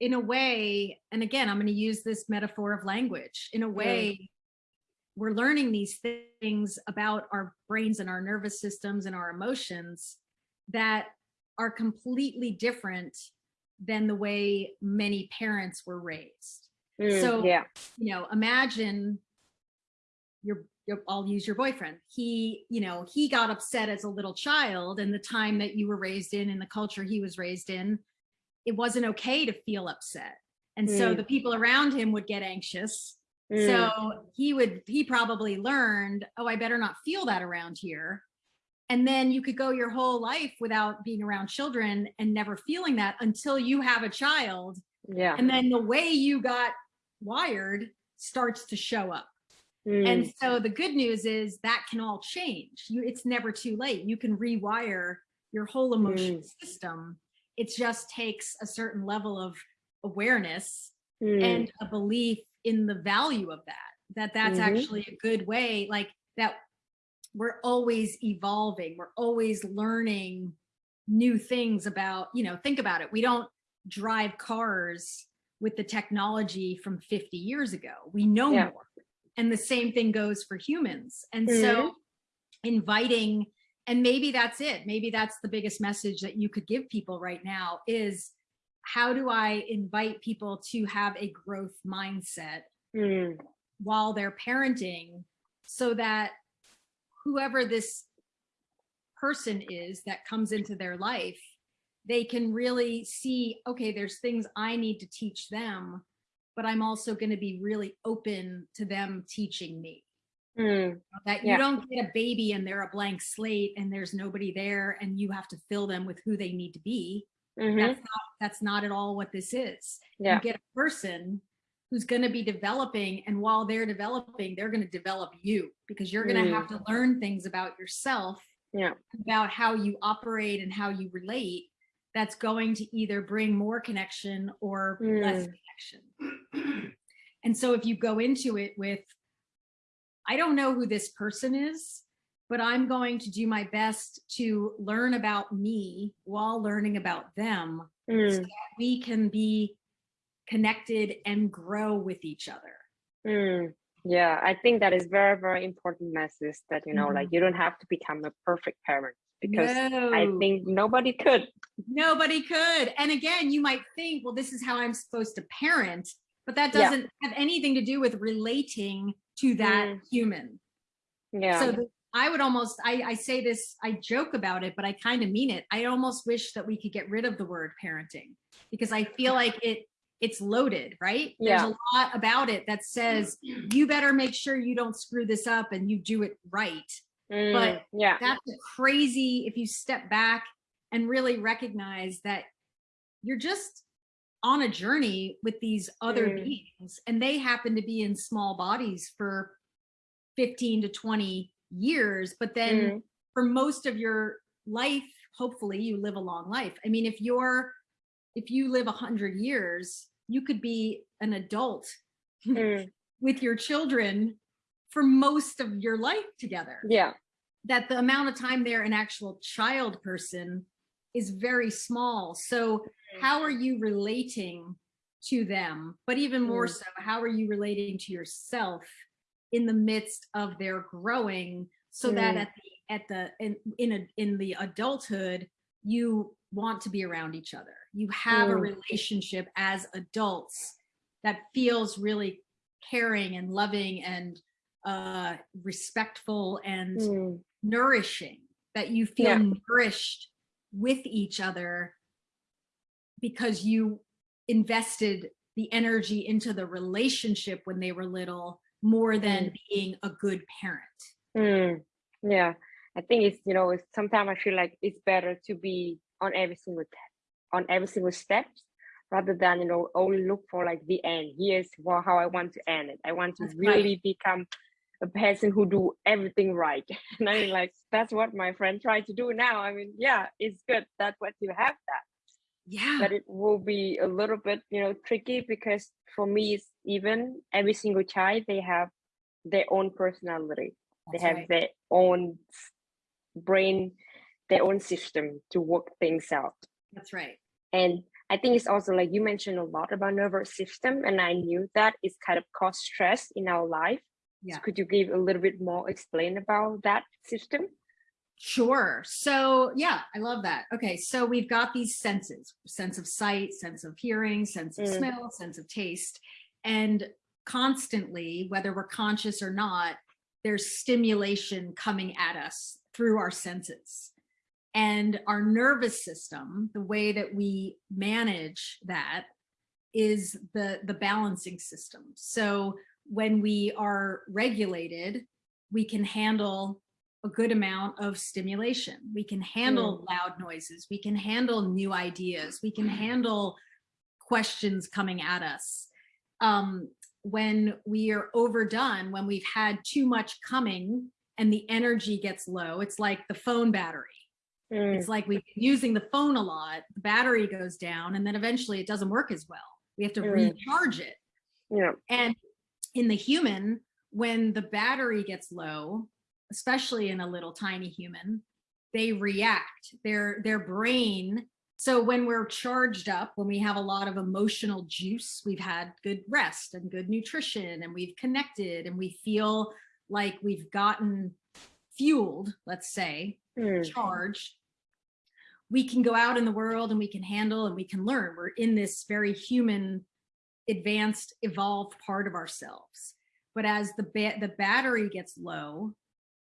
in a way, and again, I'm going to use this metaphor of language. In a way, we're learning these things about our brains and our nervous systems and our emotions that are completely different than the way many parents were raised. Mm, So, yeah. you know, imagine your, I'll use your boyfriend. He, you know, he got upset as a little child and the time that you were raised in and the culture he was raised in, it wasn't okay to feel upset. And so Mm. the people around him would get anxious. Mm, So he would, he probably learned, oh, I better not feel that around here. And then you could go your whole life without being around children and never feeling that until you have a child yeah. and then the way you got wired starts to show up And Mm, so the good news is that can all change. You, it's never too late. You can rewire your whole emotion system. It just takes a certain level of awareness mm, and a belief in the value of that, that that's Mhm. actually a good way, like that we're always evolving. We're always learning new things about, you know, think about it. We don't drive cars with the technology from 50 years ago. We know Yeah. more. And the same thing goes for humans. And Mm-hmm. so inviting, and maybe that's it. Maybe that's the biggest message that you could give people right now is how do I invite people to have a growth mindset mm, while they're parenting so that whoever this person is that comes into their life, they can really see, okay, there's things I need to teach them, but I'm also going to be really open to them teaching me. mm, That you Yeah. don't get a baby and they're a blank slate and there's nobody there and you have to fill them with who they need to be. mhm, That's not, that's not at all what this is Yeah. you get a person who's going to be developing and while they're developing they're going to develop you because you're going to have to learn things about yourself Yeah. about how you operate and how you relate that's going to either bring more connection or less Mm. connection and so if you go into it with i don't know who this person is but i'm going to do my best to learn about me while learning about them mm, we can be connected and grow with each other. mm. Yeah, I think that is very, very important message that, you know, like you don't have to become a perfect parent because I think nobody could. nobody could. And again, you might think, well, this is how I'm supposed to parent, but that doesn't have anything to do with relating to that Mm. human. Yeah. So I would almost, I, I say this, I joke about it, but I kind of mean it. I almost wish that we could get rid of the word parenting because I feel like it, it's loaded, right? Yeah. There's a lot about it that says, you better make sure you don't screw this up and you do it right. Mm, but yeah. that's crazy if you step back and really recognize that you're just on a journey with these other Mm. beings and they happen to be in small bodies for 15 to 20 years but then Mm, for most of your life hopefully you live a long life i mean if you're if you live 100 years you could be an adult mm, with your children for most of your life together yeah. that the amount of time they're an actual child person is very small. So how are you relating to them? But even more Mm. so, how are you relating to yourself in the midst of their growing so that Mm. at the at the in in a in the adulthood you want to be around each other. You have a Mm. relationship as adults that feels really caring and loving and uh respectful and Mm, nourishing that you feel Yeah. nourished with each other because you invested the energy into the relationship when they were little more than being a good parent. mm, yeah. I think it's, you know, it's sometimes I feel like it's better to be on every single on every single step rather than, you know, only look for like the end. Here's how I want to end it. I want to That's right. really become a person who do everything right. And I mean, like, that's what my friend tried to do now. I mean, yeah, it's good. That's what you have that. Yeah. but it will be a little bit you know tricky because for me it's even every single child they have their own personality That's they have right. their own brain their own system to work things out That's right. and i think it's also like you mentioned a lot about nervous system and i knew that it's kind of cause stress in our life Yeah. so could you give a little bit more explain about that system Sure. So yeah, I love that. Okay. So we've got these senses, sense of sight, sense of hearing, sense of Mm. smell, sense of taste. And constantly, whether we're conscious or not, there's stimulation coming at us through our senses. And our nervous system, the way that we manage that is the, the balancing system. So when we are regulated, we can handle a good amount of stimulation. We can handle loud noises. We can handle new ideas. We can handle questions coming at us. Um, when we are overdone, when we've had too much coming and the energy gets low. It's like the phone battery. Mm. It's like we've been using the phone a lot, the battery goes down, and then eventually it doesn't work as well. We have to Mm. recharge it. Yeah. And in the human, when the battery gets low, especially in a little tiny human, they react. Their their brain. So when we're charged up, when we have a lot of emotional juice, we've had good rest and good nutrition, and we've connected, and we feel like we've gotten fueled, let's say, Mm. charged, we can go out in the world and we can handle and we can learn. We're in this very human, advanced, evolved part of ourselves. But as the ba the battery gets low,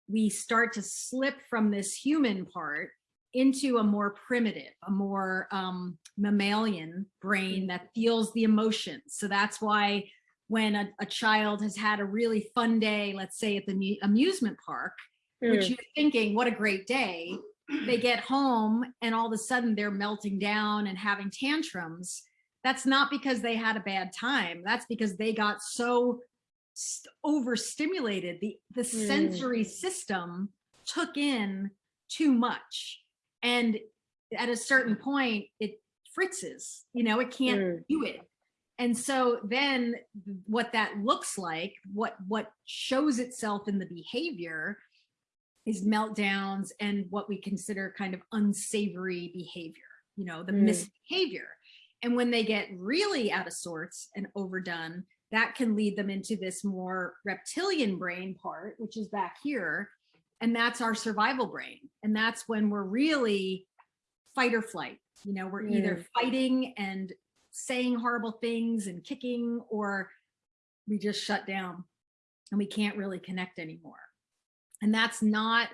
we start to slip from this human part into a more primitive, a more um, mammalian brain that feels the emotions. So that's why when a, a child has had a really fun day, let's say at the amusement park, which Mm. you're thinking, what a great day. They get home and all of a sudden they're melting down and having tantrums. That's not because they had a bad time. That's because they got so st- overstimulated. The, the Mm. sensory system took in too much. And at a certain point, it fritzes, you know, it can't Mm. do it. And so then what that looks like, what what shows itself in the behavior is meltdowns and what we consider kind of unsavory behavior, you know, the Mm. misbehavior. And when they get really out of sorts and overdone, that can lead them into this more reptilian brain part, which is back here. And that's our survival brain. And that's when we're really fight or flight. You know, we're either Mm. fighting and saying horrible things and kicking, or we just shut down and we can't really connect anymore. And that's not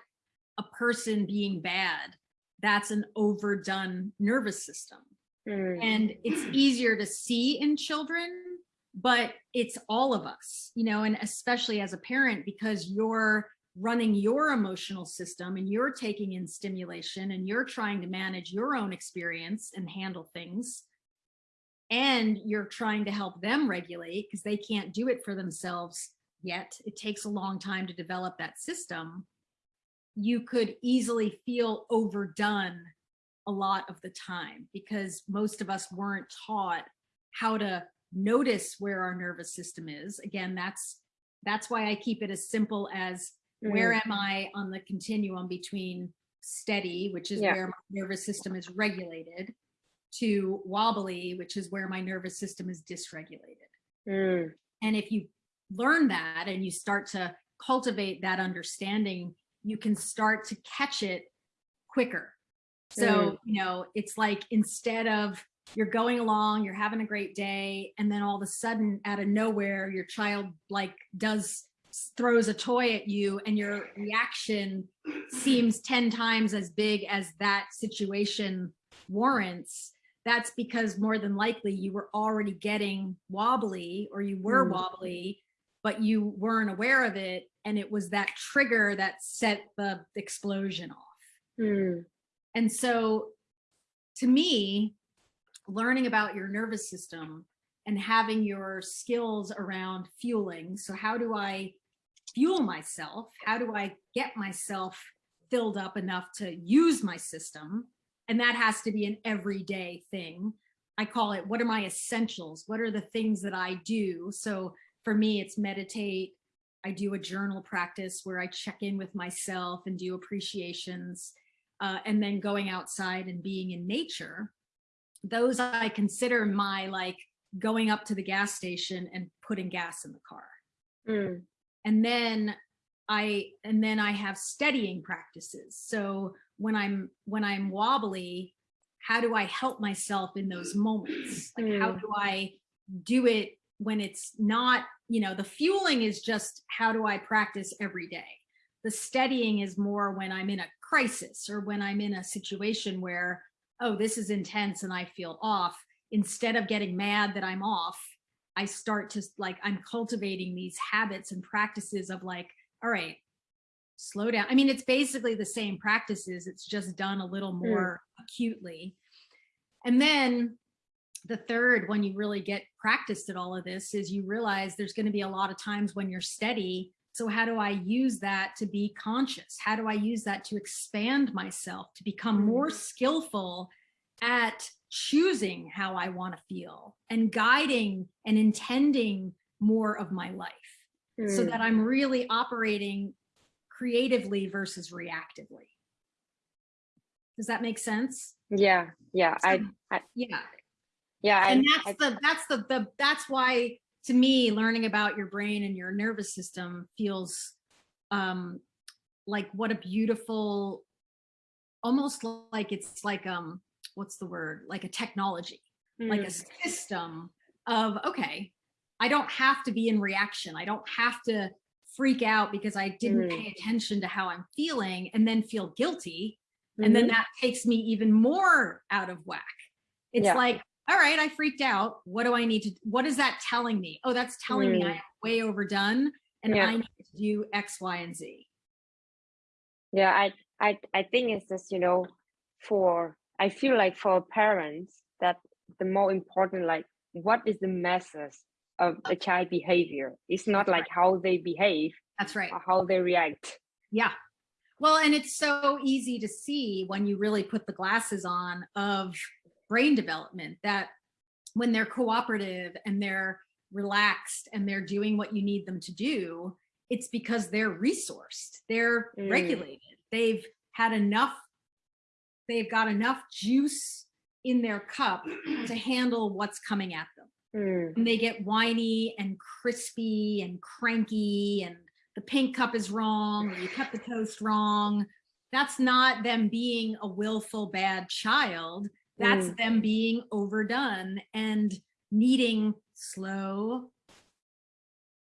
a person being bad. That's an overdone nervous system. Mm. And it's easier to see in children, but it's all of us, you know, and especially as a parent, because you're running your emotional system and you're taking in stimulation and you're trying to manage your own experience and handle things. And you're trying to help them regulate because they can't do it for themselves yet. It takes a long time to develop that system. You could easily feel overdone a lot of the time because most of us weren't taught how to notice where our nervous system is. Again, that's that's why I keep it as simple as where Mm. am I on the continuum between steady, which is Yeah. where my nervous system is regulated, to wobbly, which is where my nervous system is dysregulated. Mm. And if you learn that and you start to cultivate that understanding, you can start to catch it quicker. So, you know, it's like instead of you're going along, you're having a great day, and then all of a sudden out of nowhere, your child like does throws a toy at you and your reaction seems 10 times as big as that situation warrants that's because more than likely you were already getting wobbly or you were Mm. wobbly but you weren't aware of it and it was that trigger that set the explosion off Mm. And so to me, learning about your nervous system and having your skills around fueling. So how do I fuel myself? How do I get myself filled up enough to use my system? And that has to be an everyday thing. I call it, what are my essentials? What are the things that I do? So for me, it's meditate. I do a journal practice where I check in with myself and do appreciations uh, and then going outside and being in nature, those I consider my like going up to the gas station and putting gas in the car. Mm. And then I and then I have steadying practices. So when I'm when I'm wobbly, how do I help myself in those moments? Like how Mm. do I do it when it's not, you know, the fueling is just how do I practice every day? The steadying is more when I'm in a crisis or when I'm in a situation where, oh, this is intense and I feel off. Instead of getting mad that I'm off, I start to like, I'm cultivating these habits and practices of like, all right, slow down. I mean, it's basically the same practices. It's just done a little hmm. more acutely. And then the third, when you really get practiced at all of this, is you realize there's going to be a lot of times when you're steady. So how do I use that to be conscious? How do I use that to expand myself, to become more Mm. skillful at choosing how I want to feel and guiding and intending more of my life so Mm. that I'm really operating creatively versus reactively. Does that make sense? yeah, yeah, I, So, I yeah. yeah, And I, that's the, that's the, the, that's why to me, learning about your brain and your nervous system feels um, like what a beautiful, almost like it's like, um, what's the word? Like a technology, like a mm, system of, okay, I don't have to be in reaction. I don't have to freak out because I didn't Mm. pay attention to how I'm feeling and then feel guilty. And then mhm, that takes me even more out of whack. It's Yeah. like, all right, I freaked out. What do I need to, what is that telling me? Oh, that's telling me I Mm. am way overdone and Yeah. I need to do X, Y, and Z. yeah, I, I, I think it's just, you know, for, I feel like for parents that the more important, like, what is the message of the child behavior? It's not That's like how they behave That's right. or how they react. Yeah. Well, and it's so easy to see when you really put the glasses on of brain development that when they're cooperative and they're relaxed and they're doing what you need them to do, it's because they're resourced, they're Mm. regulated, they've had enough, they've got enough juice in their cup to handle what's coming at them Mm, and they get whiny and crispy and cranky and the pink cup is wrong or you cut the toast wrong. That's not them being a willful bad child. That's Mm. them being overdone and needing slow,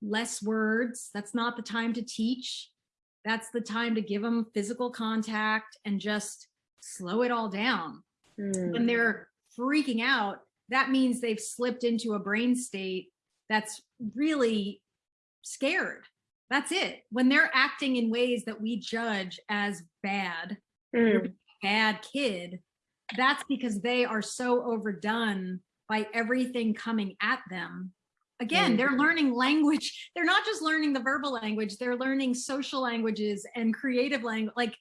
less words. That's not the time to teach. That's the time to give them physical contact and just slow it all down mm, when they're freaking out, that means they've slipped into a brain state that's really scared. That's it. When they're acting in ways that we judge as bad, mm, bad kid, that's because they are so overdone by everything coming at them. Again, Mm. they're learning language. They're not just learning the verbal language, they're learning social languages and creative language. Like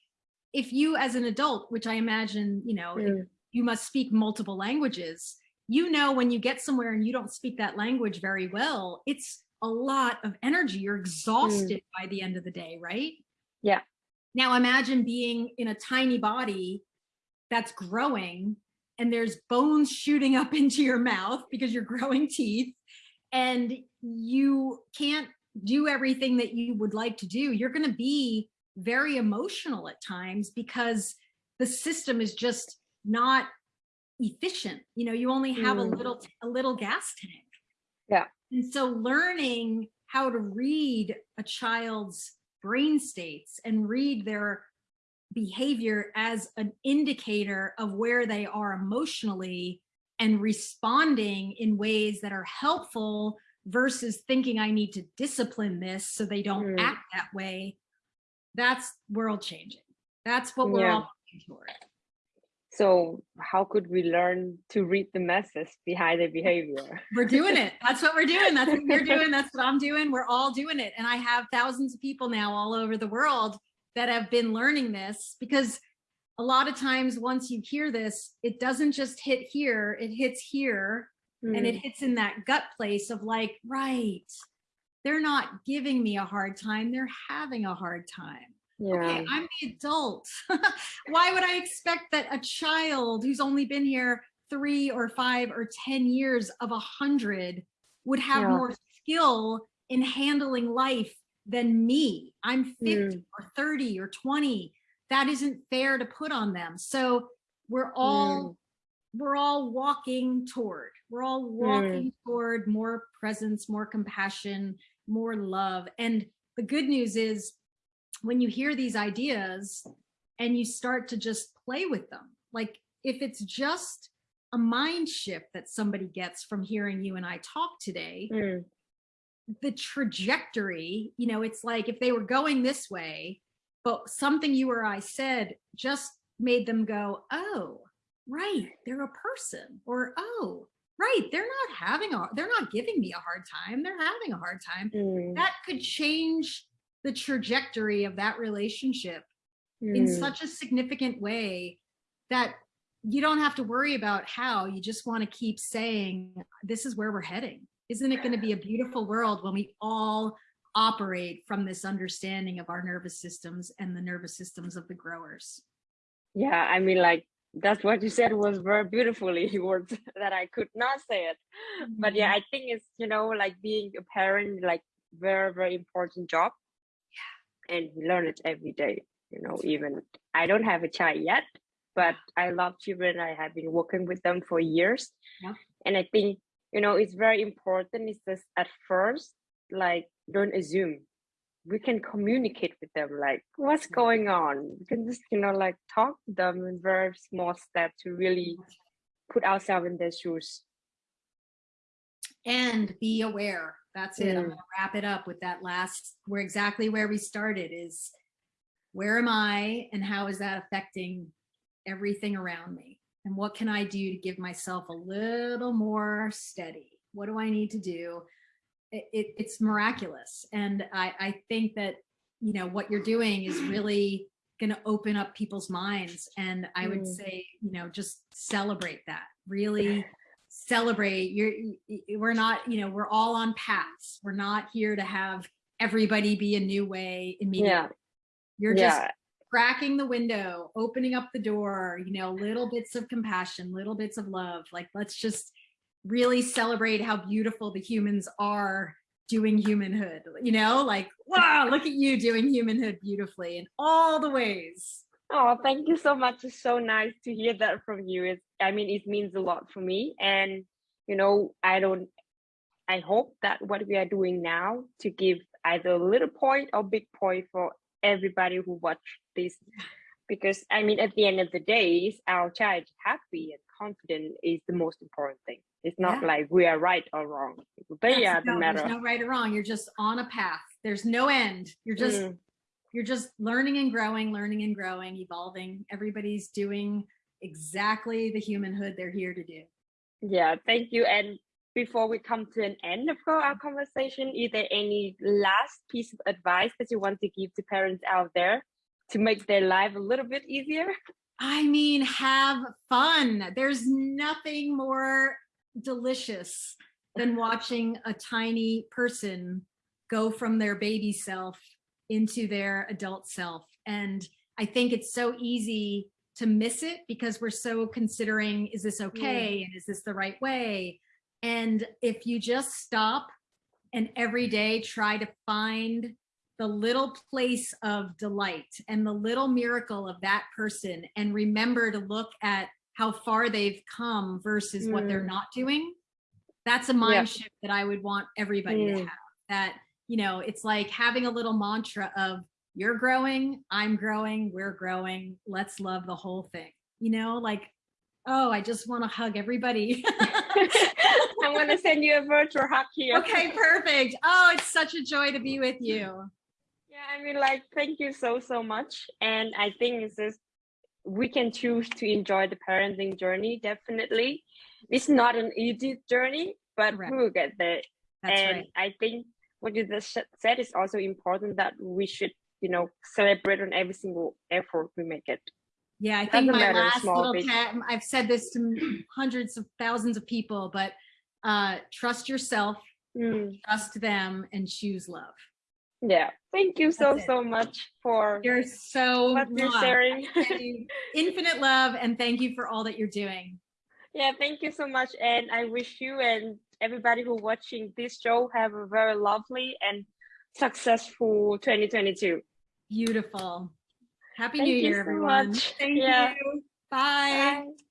if you as an adult, which I imagine, you know, mm, you must speak multiple languages. You know, when you get somewhere and you don't speak that language very well, it's a lot of energy. You're exhausted by the end of the day, right? Yeah. Now imagine being in a tiny body that's growing and there's bones shooting up into your mouth because you're growing teeth and you can't do everything that you would like to do. You're going to be very emotional at times because the system is just not efficient. You know, you only have a Mm. little a little gas tank. Yeah. And so learning how to read a child's brain states and read their behavior as an indicator of where they are emotionally and responding in ways that are helpful versus thinking I need to discipline this so they don't Mm. act that way. That's world changing. That's what we're Yeah. all toward. So how could we learn to read the message behind the behavior? We're doing it. That's what we're doing. That's what you're doing. That's what I'm doing. We're all doing it. And I have thousands of people now all over the world that have been learning this because a lot of times once you hear this, it doesn't just hit here, it hits here and it Mm, hits in that gut place of like, right, they're not giving me a hard time. They're having a hard time. yeah. Okay, I'm the adult. Why would I expect that a child who's only been here three or five or 10 years of a hundred would have Yeah. more skill in handling life than me? I'm 50 Mm. or 30 or 20. That isn't fair to put on them. So we're all we're all walking toward we're all walking toward more presence more compassion more love and the good news is when you hear these ideas and you start to just play with them like if it's just a mind shift that somebody gets from hearing you and I talk today Mm, the trajectory, you know, it's like if they were going this way, but something you or I said just made them go, oh, right, they're a person, or oh, right, they're not having a, they're not giving me a hard time. They're having a hard time. Mm. That could change the trajectory of that relationship in Mm. such a significant way that you don't have to worry about how you just want to keep saying this is where we're heading isn't it going to be a beautiful world when we all operate from this understanding of our nervous systems and the nervous systems of the growers Yeah, I mean, like that's what you said was very beautifully words that I could not say it. But yeah, mm-hmm. I think it's you know like being a parent, like very very important job. Yeah, and we learn it every day. You know, even I don't have a child yet, but I love children. I have been working with them for years, Yeah. and I think you know it's very important. Is just at first like don't assume. We can communicate with them like what's going on? We can just you know like talk to them in very small steps to really put ourselves in their shoes. And be aware. That's it. I'm Mm. gonna wrap it up with that last we're exactly where we started is where am i and how is that affecting everything around me and what can i do to give myself a little more steady? What do i need to do? It, it, it's miraculous. And i i think that you know what you're doing is really going to open up people's minds. And i would Mm. say you know just celebrate that. Really celebrate. You're we're not you know we're all on paths. We're not here to have everybody be a new way immediately. Yeah. You're just yeah cracking the window opening up the door you know little bits of compassion little bits of love. Like let's just really celebrate how beautiful the humans are doing humanhood you know? Like wow look at you doing humanhood beautifully in all the ways. Oh thank you so much. It's so nice to hear that from you. It's i mean it means a lot for me. And you know i don't i hope that what we are doing now to give either a little point or big point for everybody who watch this. Because i mean at the end of the day is our child happy and confident is the most important thing. It's not Yeah. like we are right or wrong. They Yes, the no, matter there's no right or wrong. You're just on a path. There's no end. You're just Mm. you're just learning and growing learning and growing evolving. Everybody's doing exactly the humanhood they're here to do. Yeah, thank you. And before we come to an end of our conversation, is there any last piece of advice that you want to give to parents out there to make their life a little bit easier? I mean, have fun. There's nothing more delicious than watching a tiny person go from their baby self into their adult self. And I think it's so easy to miss it because we're so considering, is this okay? And is this the right way? And if you just stop and every day try to find the little place of delight and the little miracle of that person and remember to look at how far they've come versus what they're Mm. not doing that's a mind Yeah. shift that i would want everybody to Mm. have that you know it's like having a little mantra of you're growing i'm growing we're growing let's love the whole thing you know like oh i just want to hug everybody I'm going to send you a virtual hug here. okay perfect oh it's such a joy to be with you Yeah, I mean, like, thank you so, so much. And I think it's just, we can choose to enjoy the parenting journey, definitely. It's not an easy journey, but Correct. we will get there. that's and right I think what you just said is also important that we should, you know, celebrate on every single effort we make it. Yeah, I think my matter, last little pat, I've said this to hundreds of thousands of people, but uh, trust yourself, Mm, trust them, and choose love. yeah. Thank you so, it. so much for You're so what you're sharing. You infinite love, and thank you for all that you're doing. yeah, thank you so much. And I wish you and everybody who watching this show have a very lovely and successful 2022. Beautiful. Happy Thank New you Year, so everyone. much. Thank Yeah. you. Bye. Bye.